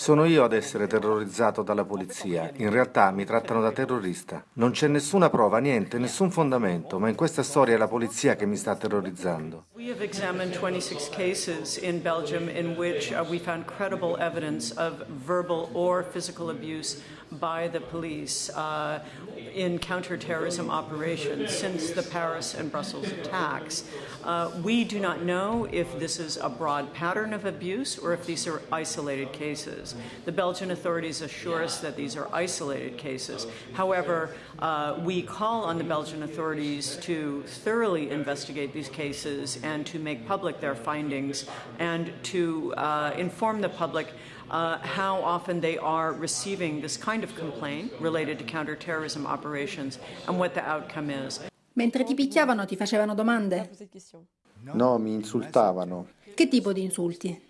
Sono io ad essere terrorizzato dalla polizia. In realtà mi trattano da terrorista. Non c'è nessuna prova, niente, nessun fondamento, ma in questa storia è la polizia che mi sta terrorizzando. Have examined 26 cases in Belgium in which uh, we found credible evidence of verbal or physical abuse by the in counterterrorism operations since the Paris and Brussels attacks. Uh, we do not know if this is a broad pattern of abuse or if these are isolated cases. The Belgian authorities assure us that these are isolated cases. However, uh, we call on the Belgian authorities to thoroughly investigate these cases and to make public their findings and to uh, inform the public uh, how often they are receiving this kind of complaint related to counterterrorism operations and what the outcome is. Mentre ti picchiavano ti facevano domande? No, mi insultavano. Che tipo di insulti?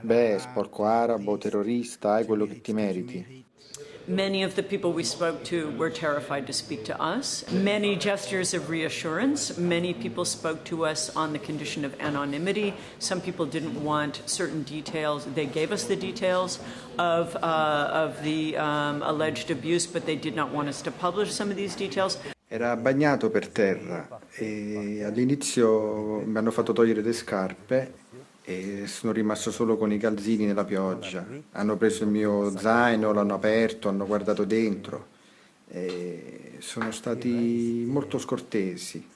Beh, sporco arabo, terrorista, hai quello che ti meriti. Many of the people we spoke to were terrified to speak to us. Many gestures of reassurance. Many people spoke to us on the condition of anonymity. Some people didn't want certain details. They gave us the details of, uh, of the um, alleged abuse, but they did not want us to publish some of these details. Era bagnato per terra e all'inizio mi hanno fatto togliere le scarpe e sono rimasto solo con i calzini nella pioggia. Hanno preso il mio zaino, l'hanno aperto, hanno guardato dentro. E sono stati molto scortesi.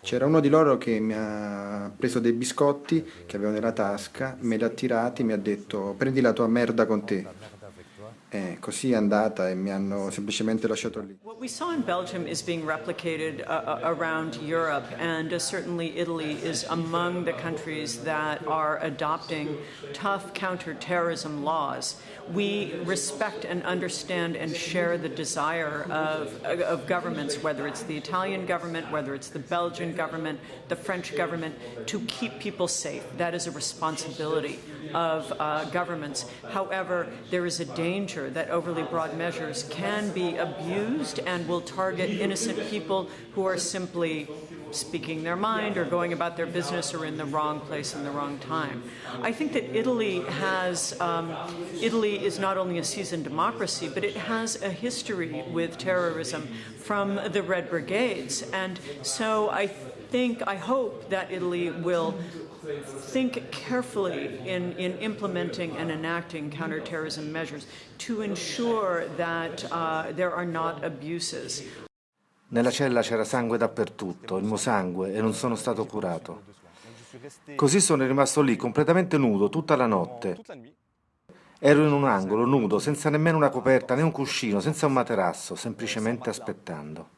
C'era uno di loro che mi ha preso dei biscotti che avevo nella tasca, me li ha tirati e mi ha detto prendi la tua merda con te. Così è andata e mi hanno semplicemente lasciato lì. What we saw in Belgium is being replicated uh, uh, around Europe, and uh, certainly Italy is among the countries that are adopting tough counterterrorism laws. We respect and understand and share the desire of, of governments, whether it's the Italian government, whether it's the Belgian government, the French government, to keep people safe. That is a responsibility of uh, governments. However, there is a that overly broad measures can be abused and will target innocent people who are simply speaking their mind or going about their business or in the wrong place in the wrong time. I think that Italy has, um, Italy is not only a seasoned democracy, but it has a history with terrorism from the Red Brigades. And so I think, I hope that Italy will think carefully in, in implementing and enacting counterterrorism measures to ensure that uh, there are not abuses. Nella cella c'era sangue dappertutto, il mio sangue, e non sono stato curato. Così sono rimasto lì, completamente nudo, tutta la notte. Ero in un angolo, nudo, senza nemmeno una coperta né un cuscino, senza un materasso, semplicemente aspettando.